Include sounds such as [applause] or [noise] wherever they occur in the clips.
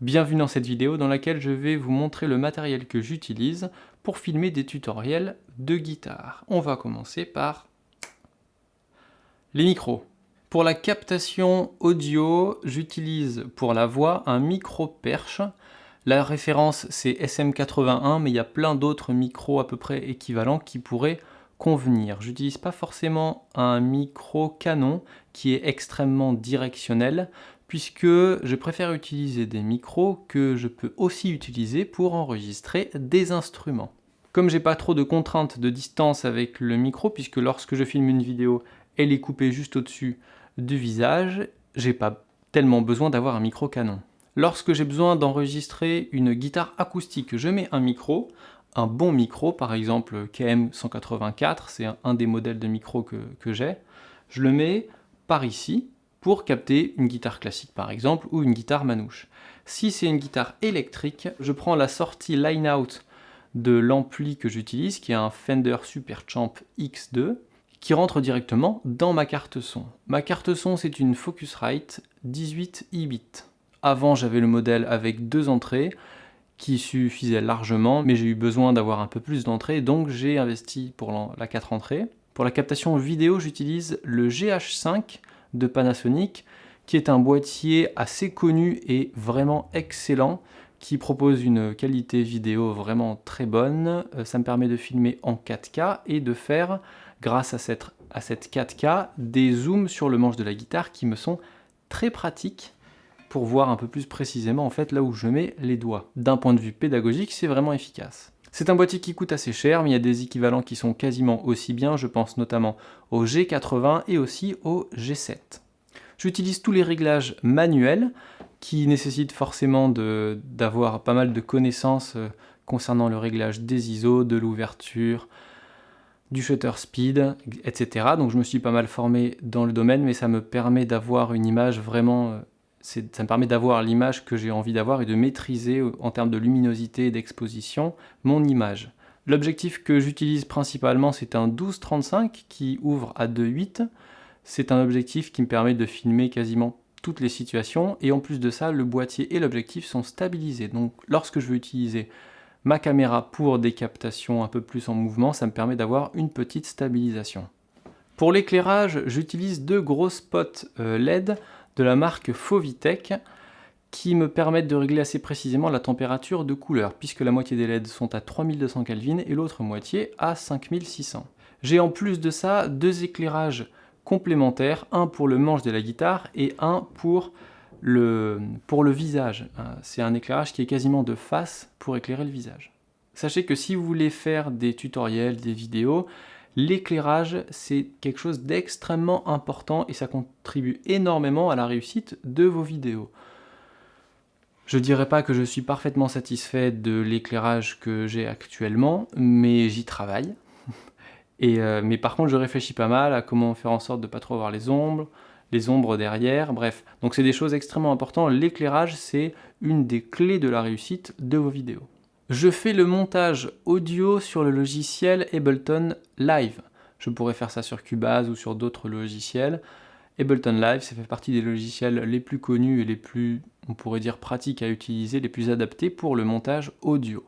Bienvenue dans cette vidéo dans laquelle je vais vous montrer le matériel que j'utilise pour filmer des tutoriels de guitare. On va commencer par les micros. Pour la captation audio, j'utilise pour la voix un micro perche. La référence c'est SM81 mais il y a plein d'autres micros à peu près équivalents qui pourraient convenir. J'utilise pas forcément un micro canon qui est extrêmement directionnel puisque je préfère utiliser des micros que je peux aussi utiliser pour enregistrer des instruments. Comme j'ai pas trop de contraintes de distance avec le micro, puisque lorsque je filme une vidéo, elle est coupée juste au-dessus du visage, j'ai pas tellement besoin d'avoir un micro canon. Lorsque j'ai besoin d'enregistrer une guitare acoustique, je mets un micro, un bon micro, par exemple KM184, c'est un des modèles de micro que, que j'ai. Je le mets par ici pour capter une guitare classique par exemple ou une guitare manouche. Si c'est une guitare électrique, je prends la sortie line-out de l'ampli que j'utilise, qui est un Fender Superchamp X2, qui rentre directement dans ma carte son. Ma carte son, c'est une Focusrite 18 e-bit. Avant, j'avais le modèle avec deux entrées, qui suffisait largement, mais j'ai eu besoin d'avoir un peu plus d'entrées, donc j'ai investi pour la 4 entrées. Pour la captation vidéo, j'utilise le GH5 de Panasonic, qui est un boîtier assez connu et vraiment excellent, qui propose une qualité vidéo vraiment très bonne. Euh, ça me permet de filmer en 4K et de faire, grâce à cette, à cette 4K, des zooms sur le manche de la guitare qui me sont très pratiques pour voir un peu plus précisément en fait là où je mets les doigts. D'un point de vue pédagogique, c'est vraiment efficace. C'est un boîtier qui coûte assez cher, mais il y a des équivalents qui sont quasiment aussi bien, je pense notamment au G80 et aussi au G7. J'utilise tous les réglages manuels, qui nécessitent forcément d'avoir pas mal de connaissances euh, concernant le réglage des ISO, de l'ouverture, du shutter speed, etc. Donc je me suis pas mal formé dans le domaine, mais ça me permet d'avoir une image vraiment euh, ça me permet d'avoir l'image que j'ai envie d'avoir et de maîtriser euh, en termes de luminosité et d'exposition mon image. L'objectif que j'utilise principalement c'est un 12-35 qui ouvre à 2.8. C'est un objectif qui me permet de filmer quasiment toutes les situations et en plus de ça le boîtier et l'objectif sont stabilisés. Donc lorsque je veux utiliser ma caméra pour des captations un peu plus en mouvement, ça me permet d'avoir une petite stabilisation. Pour l'éclairage, j'utilise deux gros spots euh, LED de la marque Fovitech qui me permettent de régler assez précisément la température de couleur, puisque la moitié des LED sont à 3200 Kelvin et l'autre moitié à 5600. J'ai en plus de ça deux éclairages complémentaires, un pour le manche de la guitare et un pour le, pour le visage. C'est un éclairage qui est quasiment de face pour éclairer le visage. Sachez que si vous voulez faire des tutoriels, des vidéos, L'éclairage, c'est quelque chose d'extrêmement important et ça contribue énormément à la réussite de vos vidéos. Je dirais pas que je suis parfaitement satisfait de l'éclairage que j'ai actuellement, mais j'y travaille. [laughs] Euh, mais par contre, je réfléchis pas mal à comment faire en sorte de pas trop avoir les ombres, les ombres derrière, bref. Donc c'est des choses extrêmement importantes. L'éclairage, c'est une des clés de la réussite de vos vidéos. Je fais le montage audio sur le logiciel Ableton Live. Je pourrais faire ça sur Cubase ou sur d'autres logiciels. Ableton Live, ça fait partie des logiciels les plus connus et les plus, on pourrait dire, pratiques à utiliser, les plus adaptés pour le montage audio.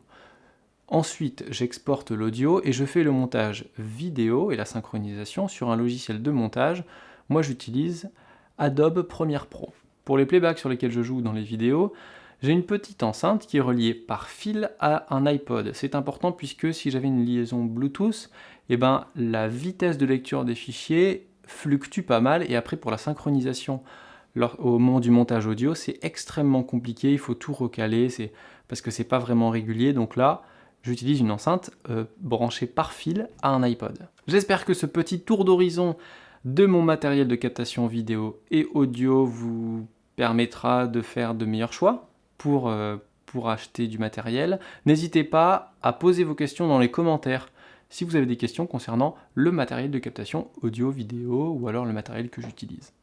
Ensuite, j'exporte l'audio et je fais le montage vidéo et la synchronisation sur un logiciel de montage. Moi, j'utilise Adobe Premiere Pro. Pour les playbacks sur lesquels je joue dans les vidéos, j'ai une petite enceinte qui est reliée par fil à un iPod. C'est important puisque si j'avais une liaison Bluetooth, eh ben, la vitesse de lecture des fichiers fluctue pas mal et après pour la synchronisation au moment du montage audio, c'est extrêmement compliqué, il faut tout recaler parce que c'est pas vraiment régulier. Donc là, j'utilise une enceinte euh, branchée par fil à un iPod. J'espère que ce petit tour d'horizon de mon matériel de captation vidéo et audio vous permettra de faire de meilleurs choix pour, euh, pour acheter du matériel. N'hésitez pas à poser vos questions dans les commentaires si vous avez des questions concernant le matériel de captation audio, vidéo ou alors le matériel que j'utilise.